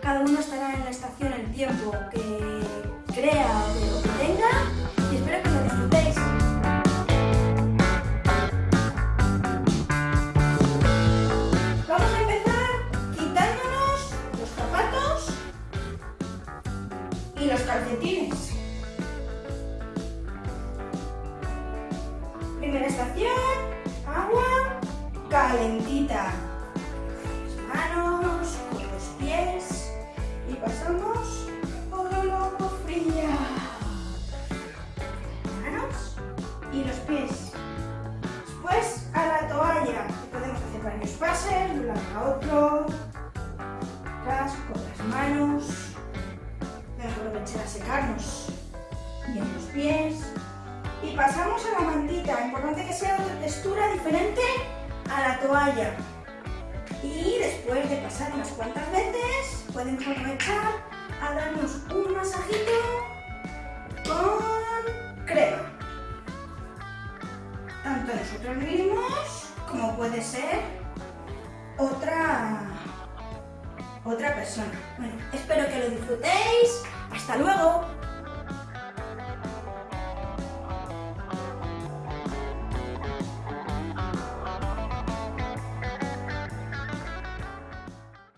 cada uno estará en la estación el tiempo que crea o que tenga y espero que lo disfrutéis. Vamos a empezar quitándonos los zapatos y los calcetines. Primera estación, agua calentita. A otro. Atrás con las manos. A aprovechar a secarnos. Y en los pies. Y pasamos a la mantita. Importante que sea otra textura diferente a la toalla. Y después de pasar unas cuantas veces, pueden aprovechar a darnos un masajito con crema. Tanto nosotros mismos como puede ser otra, otra persona. Bueno, espero que lo disfrutéis. ¡Hasta luego!